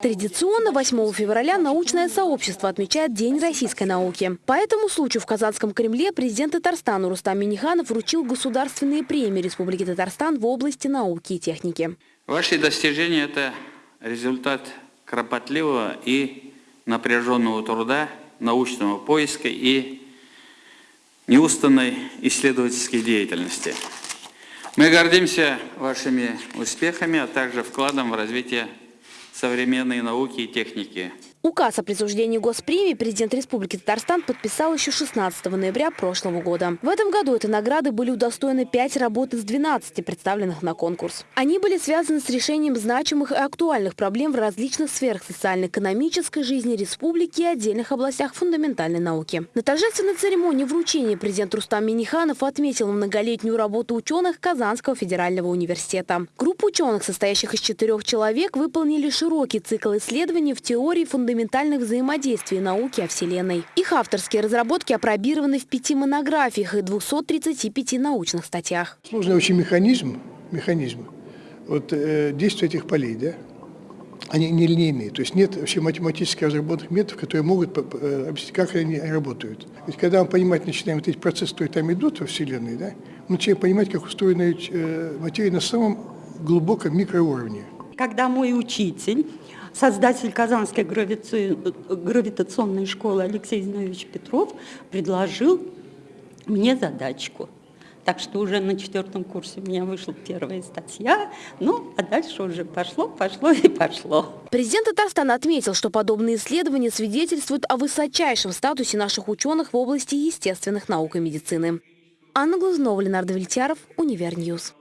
Традиционно 8 февраля научное сообщество отмечает День российской науки. По этому случаю в Казанском Кремле президент Татарстана Рустам Миниханов вручил государственные премии Республики Татарстан в области науки и техники. Ваши достижения – это результат кропотливого и напряженного труда, научного поиска и неустанной исследовательской деятельности. Мы гордимся вашими успехами, а также вкладом в развитие современной науки и техники. Указ о присуждении госпремии президент Республики Татарстан подписал еще 16 ноября прошлого года. В этом году этой награды были удостоены 5 работ из 12, представленных на конкурс. Они были связаны с решением значимых и актуальных проблем в различных сферах социально-экономической жизни республики и отдельных областях фундаментальной науки. На торжественной церемонии вручения президент Рустам Миниханов отметил многолетнюю работу ученых Казанского федерального университета. Группа ученых, состоящих из четырех человек, выполнили широкий цикл исследований в теории фундаментальных взаимодействий науки о Вселенной. Их авторские разработки опробированы в пяти монографиях и 235 научных статьях. Сложный очень механизм, механизм вот, э, действия этих полей, да? они нелинейные, то есть нет вообще математически разработанных методов, которые могут э, объяснить, как они работают. Ведь когда мы понимать начинаем вот эти процессы, которые там идут во Вселенной, да, мы начинаем понимать, как устроена э, материя на самом глубоком микроуровне. Когда мой учитель создатель Казанской гравитационной школы Алексей Зинович Петров предложил мне задачку. Так что уже на четвертом курсе у меня вышла первая статья, ну, а дальше уже пошло, пошло и пошло. Президент Татарстана отметил, что подобные исследования свидетельствуют о высочайшем статусе наших ученых в области естественных наук и медицины. Анна Глазунова, Ленар Давлетьяров, Univer News.